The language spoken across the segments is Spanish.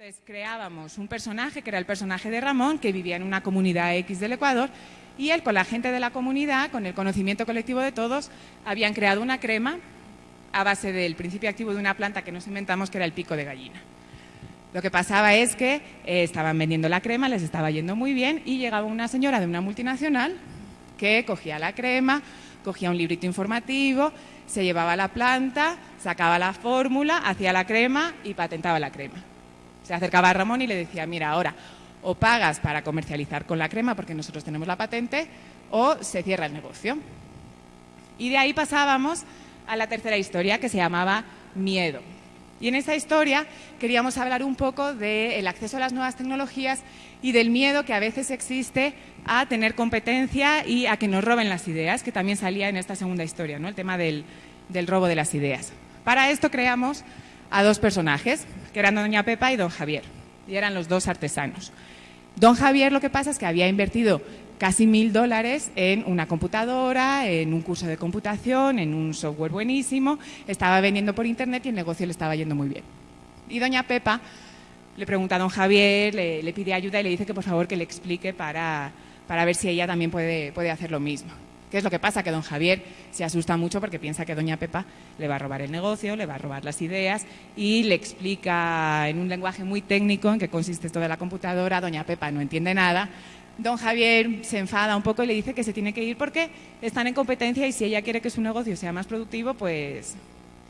Entonces creábamos un personaje, que era el personaje de Ramón, que vivía en una comunidad X del Ecuador, y él con la gente de la comunidad, con el conocimiento colectivo de todos, habían creado una crema a base del principio activo de una planta que nos inventamos, que era el pico de gallina. Lo que pasaba es que eh, estaban vendiendo la crema, les estaba yendo muy bien, y llegaba una señora de una multinacional que cogía la crema, cogía un librito informativo, se llevaba la planta, sacaba la fórmula, hacía la crema y patentaba la crema. Se acercaba a Ramón y le decía, mira, ahora o pagas para comercializar con la crema porque nosotros tenemos la patente o se cierra el negocio. Y de ahí pasábamos a la tercera historia que se llamaba Miedo. Y en esta historia queríamos hablar un poco del acceso a las nuevas tecnologías y del miedo que a veces existe a tener competencia y a que nos roben las ideas, que también salía en esta segunda historia, ¿no? el tema del, del robo de las ideas. Para esto creamos a dos personajes, eran Doña Pepa y Don Javier, y eran los dos artesanos. Don Javier lo que pasa es que había invertido casi mil dólares en una computadora, en un curso de computación, en un software buenísimo, estaba vendiendo por internet y el negocio le estaba yendo muy bien. Y doña Pepa le pregunta a don Javier, le, pide ayuda y le dice que por favor que le explique para, para ver si ella también puede, puede hacer lo mismo. ¿Qué es lo que pasa? Que don Javier se asusta mucho porque piensa que doña Pepa le va a robar el negocio, le va a robar las ideas y le explica en un lenguaje muy técnico en qué consiste esto de la computadora. Doña Pepa no entiende nada. Don Javier se enfada un poco y le dice que se tiene que ir porque están en competencia y si ella quiere que su negocio sea más productivo, pues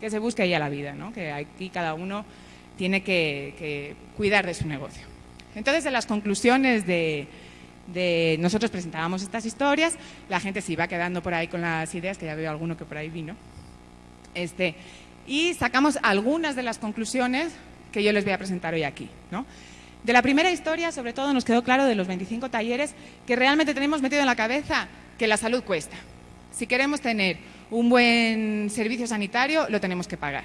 que se busque ella la vida, ¿no? que aquí cada uno tiene que, cuidar de su negocio. Entonces, en las conclusiones de, de nosotros presentábamos estas historias, la gente se iba quedando por ahí con las ideas, que ya veo alguno que por ahí vino, este, y sacamos algunas de las conclusiones que yo les voy a presentar hoy aquí. De la primera historia, sobre todo, nos quedó claro de los 25 talleres que realmente tenemos metido en la cabeza que la salud cuesta. Si queremos tener un buen servicio sanitario, lo tenemos que pagar.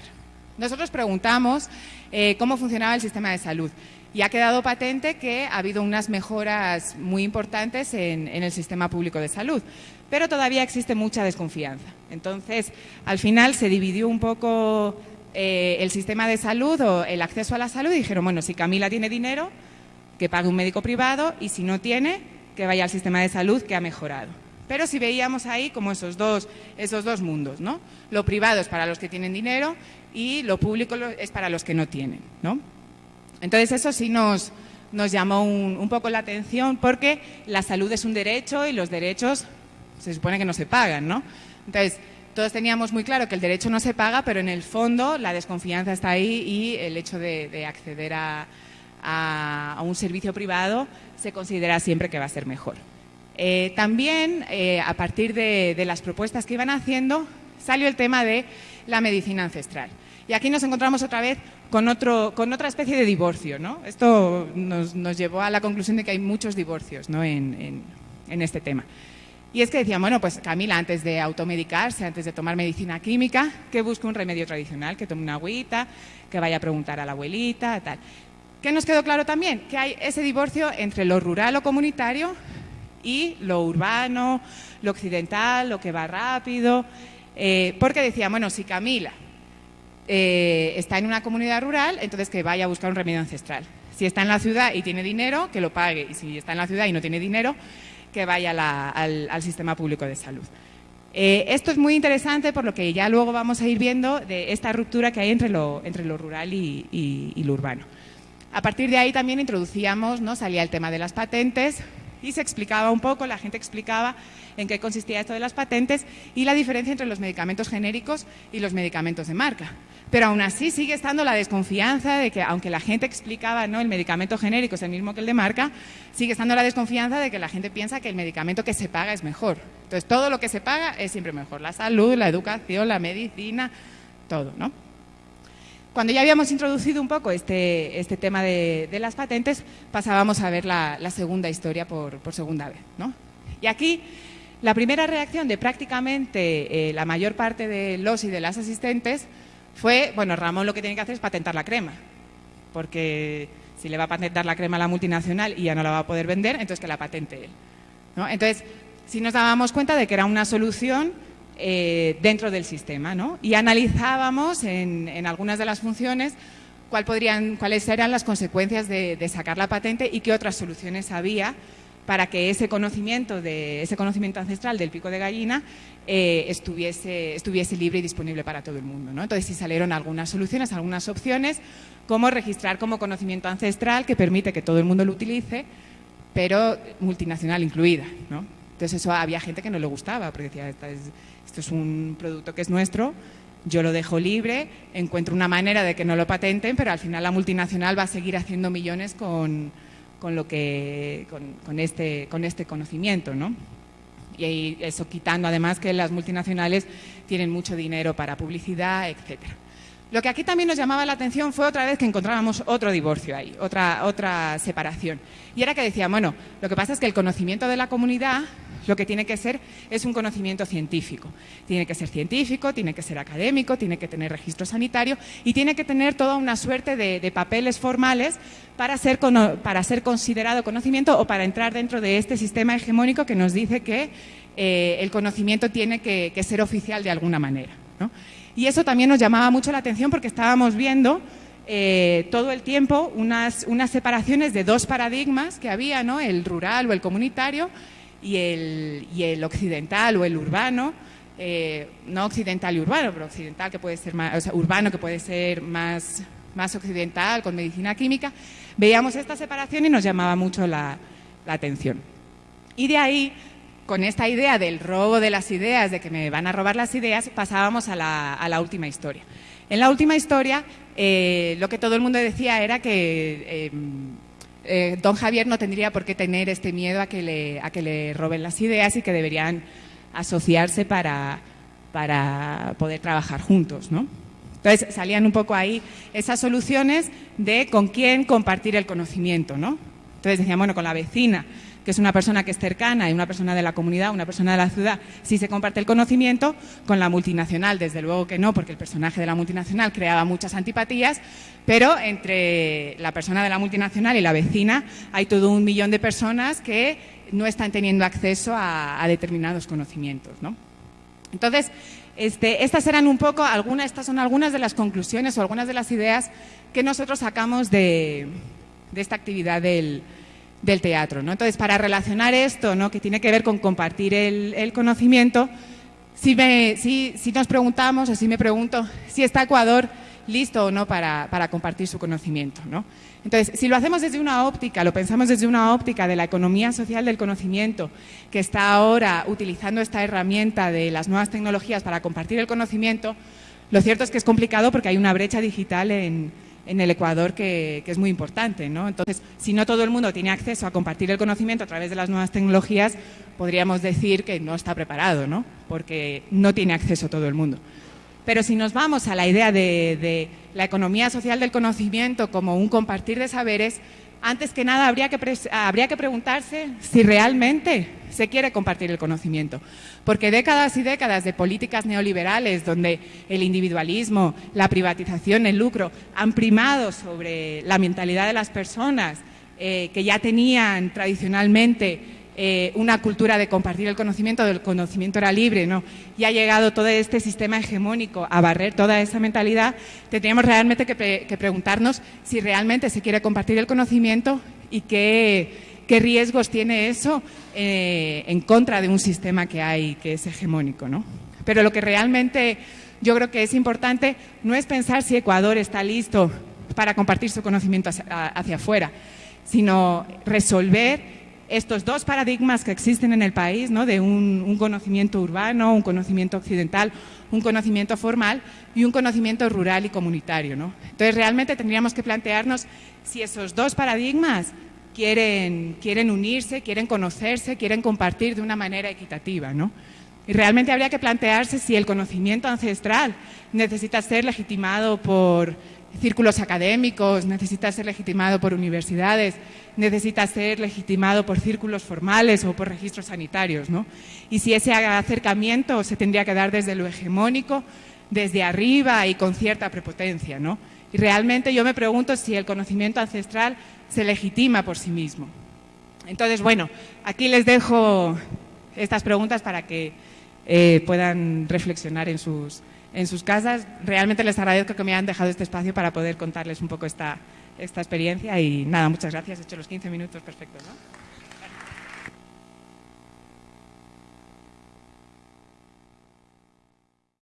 Nosotros preguntamos eh, cómo funcionaba el sistema de salud y ha quedado patente que ha habido unas mejoras muy importantes en, el sistema público de salud, pero todavía existe mucha desconfianza. Entonces, al final se dividió un poco eh, el sistema de salud o el acceso a la salud y dijeron, bueno, si Camila tiene dinero, que pague un médico privado y si no tiene, que vaya al sistema de salud que ha mejorado. Pero si veíamos ahí como esos dos, esos dos mundos, ¿no? Lo privado es para los que tienen dinero y lo público es para los que no tienen, ¿no? Entonces eso sí nos, llamó un, poco la atención porque la salud es un derecho y los derechos se supone que no se pagan, ¿no? Entonces, todos teníamos muy claro que el derecho no se paga, pero en el fondo la desconfianza está ahí y el hecho de, acceder a, un servicio privado se considera siempre que va a ser mejor. Eh, también, eh, a partir de las propuestas que iban haciendo, salió el tema de la medicina ancestral. Y aquí nos encontramos otra vez con, otro, con otra especie de divorcio. ¿no? Esto nos, llevó a la conclusión de que hay muchos divorcios ¿no? en, este tema. Y es que decían, bueno, pues Camila, antes de automedicarse, antes de tomar medicina química, que busque un remedio tradicional, que tome una agüita, que vaya a preguntar a la abuelita, tal. ¿Qué nos quedó claro también? Que hay ese divorcio entre lo rural o comunitario y lo urbano, lo occidental, lo que va rápido. Eh, porque decían, bueno, si Camila eh, está en una comunidad rural, entonces que vaya a buscar un remedio ancestral. Si está en la ciudad y tiene dinero, que lo pague. Y si está en la ciudad y no tiene dinero, que vaya al, sistema público de salud. Eh, esto es muy interesante por lo que ya luego vamos a ir viendo de esta ruptura que hay entre lo, entre lo rural y, lo urbano. A partir de ahí también introducíamos, ¿no? salía el tema de las patentes y se explicaba un poco, la gente explicaba en qué consistía esto de las patentes y la diferencia entre los medicamentos genéricos y los medicamentos de marca. Pero aún así sigue estando la desconfianza de que, aunque la gente explicaba, ¿no? el medicamento genérico es el mismo que el de marca, sigue estando la desconfianza de que la gente piensa que el medicamento que se paga es mejor. Entonces, todo lo que se paga es siempre mejor. La salud, la educación, la medicina, todo, ¿no? Cuando ya habíamos introducido un poco este, este tema de, las patentes, pasábamos a ver la, segunda historia por, segunda vez, ¿no? Y aquí la primera reacción de prácticamente eh, la mayor parte de los y de las asistentes fue, bueno, Ramón lo que tiene que hacer es patentar la crema, porque si le va a patentar la crema a la multinacional y ya no la va a poder vender, entonces que la patente él. Entonces, si nos dábamos cuenta de que era una solución eh, dentro del sistema, ¿no? Y analizábamos en, algunas de las funciones podrían, cuáles eran las consecuencias de, sacar la patente y qué otras soluciones había para que ese conocimiento, de, ese conocimiento ancestral del pico de gallina eh, estuviese, estuviese libre y disponible para todo el mundo. ¿no? Entonces, sí salieron algunas soluciones, algunas opciones, como registrar como conocimiento ancestral que permite que todo el mundo lo utilice, pero multinacional incluida. ¿no? Entonces, eso había gente que no le gustaba, porque decía, esto es un producto que es nuestro, yo lo dejo libre, encuentro una manera de que no lo patenten, pero al final la multinacional va a seguir haciendo millones con, lo que, con, este, con este conocimiento, ¿no? Y eso quitando además que las multinacionales tienen mucho dinero para publicidad, etcétera. Lo que aquí también nos llamaba la atención fue otra vez que encontrábamos otro divorcio ahí, otra, otra separación. Y era que decía, bueno, lo que pasa es que el conocimiento de la comunidad lo que tiene que ser es un conocimiento científico. Tiene que ser científico, tiene que ser académico, tiene que tener registro sanitario y tiene que tener toda una suerte de, papeles formales para ser, para ser, considerado conocimiento o para entrar dentro de este sistema hegemónico que nos dice que eh, el conocimiento tiene que, ser oficial de alguna manera. Y eso también nos llamaba mucho la atención porque estábamos viendo eh, todo el tiempo unas, unas separaciones de dos paradigmas que había, ¿no? el rural o el comunitario, y el, y el occidental o el urbano, eh, no occidental y urbano, pero occidental que puede ser más, o sea, urbano que puede ser más, más occidental con medicina química, veíamos esta separación y nos llamaba mucho la, atención. Y de ahí, con esta idea del robo de las ideas, de que me van a robar las ideas, pasábamos a la, a la última historia. En la última historia, eh, lo que todo el mundo decía era que eh, eh, don Javier no tendría por qué tener este miedo a que le, a que le roben las ideas y que deberían asociarse para, para poder trabajar juntos, ¿no? Entonces salían un poco ahí esas soluciones de con quién compartir el conocimiento, ¿no? Entonces decían, bueno, con la vecina, que es una persona que es cercana y una persona de la comunidad, una persona de la ciudad, sí se comparte el conocimiento, con la multinacional, desde luego que no, porque el personaje de la multinacional creaba muchas antipatías, pero entre la persona de la multinacional y la vecina hay todo un millón de personas que no están teniendo acceso a, determinados conocimientos. ¿no? Entonces, este, estas eran un poco, algunas, estas son algunas de las conclusiones o algunas de las ideas que nosotros sacamos de esta actividad del, del teatro. ¿no? Entonces, para relacionar esto, ¿no? que tiene que ver con compartir el, conocimiento, si, si, nos preguntamos, o si me pregunto, si está Ecuador listo o no para, compartir su conocimiento. ¿no? Entonces, si lo hacemos desde una óptica, lo pensamos desde una óptica de la economía social del conocimiento, que está ahora utilizando esta herramienta de las nuevas tecnologías para compartir el conocimiento, lo cierto es que es complicado porque hay una brecha digital en, en el Ecuador que, es muy importante. ¿no? Entonces, si no todo el mundo tiene acceso a compartir el conocimiento a través de las nuevas tecnologías, podríamos decir que no está preparado, ¿no? porque no tiene acceso todo el mundo. Pero si nos vamos a la idea de la economía social del conocimiento como un compartir de saberes, antes que nada habría que, habría que preguntarse si realmente se quiere compartir el conocimiento. Porque décadas y décadas de políticas neoliberales donde el individualismo, la privatización, el lucro han primado sobre la mentalidad de las personas eh, que ya tenían tradicionalmente eh, una cultura de compartir el conocimiento, del conocimiento era libre, ¿no? y ha llegado todo este sistema hegemónico a barrer toda esa mentalidad, tendríamos realmente que, preguntarnos si realmente se quiere compartir el conocimiento y qué, riesgos tiene eso eh, en contra de un sistema que hay que es hegemónico. ¿no? Pero lo que realmente yo creo que es importante no es pensar si Ecuador está listo para compartir su conocimiento hacia afuera, sino resolver estos dos paradigmas que existen en el país, ¿no? de un, conocimiento urbano, un conocimiento occidental, un conocimiento formal y un conocimiento rural y comunitario. ¿no? Entonces, realmente tendríamos que plantearnos si esos dos paradigmas quieren, quieren unirse, quieren conocerse, quieren compartir de una manera equitativa. ¿no? Y realmente habría que plantearse si el conocimiento ancestral necesita ser legitimado por círculos académicos, necesita ser legitimado por universidades, necesita ser legitimado por círculos formales o por registros sanitarios. ¿no? Y si ese acercamiento se tendría que dar desde lo hegemónico, desde arriba y con cierta prepotencia. ¿no? Y realmente yo me pregunto si el conocimiento ancestral se legitima por sí mismo. Entonces, bueno, aquí les dejo estas preguntas para que eh, puedan reflexionar en sus, en sus casas. Realmente les agradezco que me hayan dejado este espacio para poder contarles un poco esta, esta experiencia y nada, muchas gracias. He hecho los 15 minutos perfectos, ¿no?